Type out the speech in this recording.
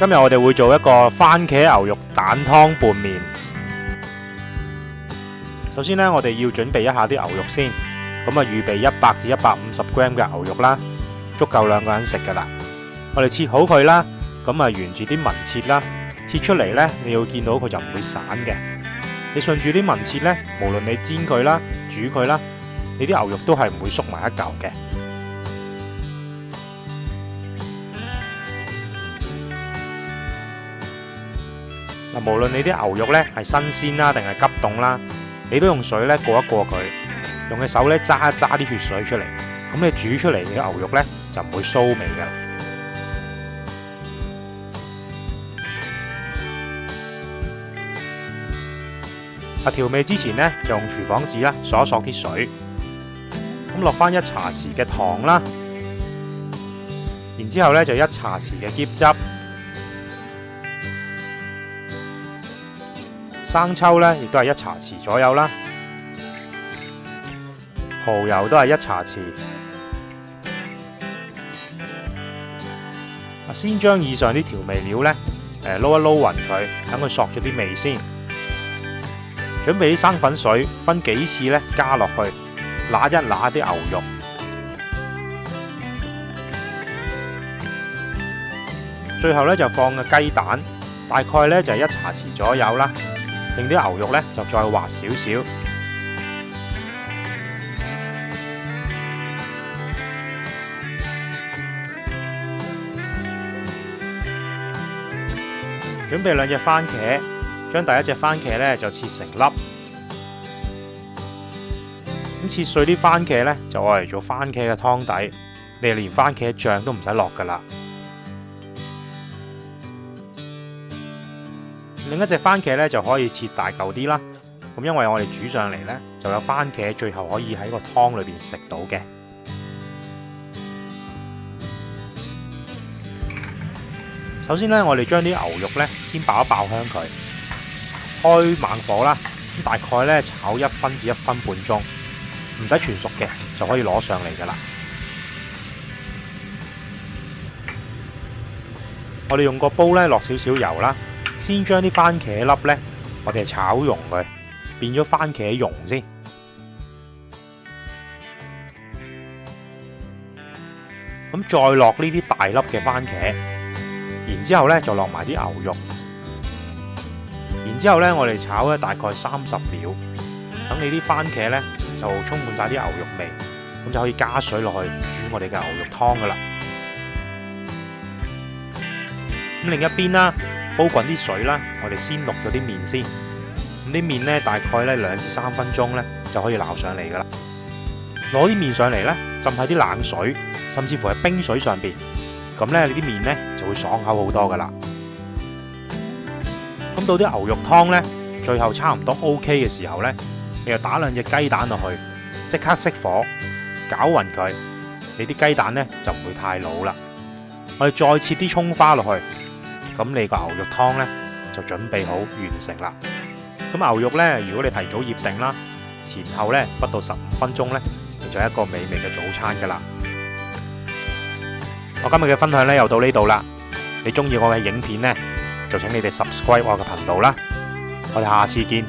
今日我哋会做一个番茄牛肉蛋汤拌面。首先咧，我哋要准备一下啲牛肉先，咁啊，预备一百至一百五十 gram 嘅牛肉啦，足够两个人食噶啦。我哋切好佢啦，咁啊，沿住啲纹切啦，切出嚟咧，你要见到佢就唔会散嘅。你顺住啲纹切咧，无论你煎佢啦、煮佢啦，你啲牛肉都系唔会缩埋一嚿嘅。嗱，无论你啲牛肉咧系新鲜啦，定系急冻啦，你都用水咧过一过佢，用嘅手咧揸一揸啲血水出嚟，咁你煮出嚟嘅牛肉咧就唔会骚味噶。啊，调味之前咧，用厨房纸啦，索一索啲水，咁落翻一茶匙嘅糖啦，然之后咧就一茶匙嘅腌汁。生抽咧，亦都系一茶匙左右啦。蚝油都系一茶匙。先将以上啲调味料咧，诶捞一捞匀佢，等佢索咗啲味先。准备啲生粉水，分几次咧加落去，揦一揦啲牛肉。最后咧就放个鸡蛋，大概咧就系一茶匙左右啦。令啲牛肉咧就再滑少少。準備兩隻番茄，將第一隻番茄咧就切成粒。咁切碎啲番茄咧就爱嚟做番茄嘅湯底，你連番茄醬都唔使落㗎啦。另一隻番茄咧就可以切大嚿啲啦，咁因為我哋煮上嚟咧就有番茄，最後可以喺個湯裏面食到嘅。首先咧，我哋將啲牛肉咧先爆一爆香佢，開猛火啦，大概咧炒一分至一分半鐘，唔使全熟嘅就可以攞上嚟噶啦。我哋用個煲咧落少少油啦。先將啲番茄粒呢，我哋炒溶佢，變咗番茄蓉先。咁再落呢啲大粒嘅番茄，然之後咧就落埋啲牛肉。然之後咧，我哋炒咧大概三十秒，等你啲番茄咧就充滿晒啲牛肉味，咁就可以加水落去煮我哋嘅牛肉湯噶啦。咁另一邊啦。煲滚啲水啦，我哋先落咗啲面先。咁啲面咧，大概咧两至三分钟咧就可以捞上嚟噶啦。攞啲面上嚟咧，浸喺啲冷水，甚至乎喺冰水上边，咁咧你啲面咧就会爽口好多噶啦。咁到啲牛肉汤咧，最后差唔多 OK 嘅时候咧，你又打两只鸡蛋落去，即刻熄火，搅匀佢，你啲鸡蛋咧就唔会太老啦。我哋再切啲葱花落去。咁你个牛肉汤呢，就准备好完成啦。咁牛肉呢，如果你提早腌定啦，前后呢不到十五分钟你就一个美味嘅早餐噶啦。我今日嘅分享呢，又到呢度啦。你中意我嘅影片呢，就请你哋 subscribe 我嘅频道啦。我哋下次见。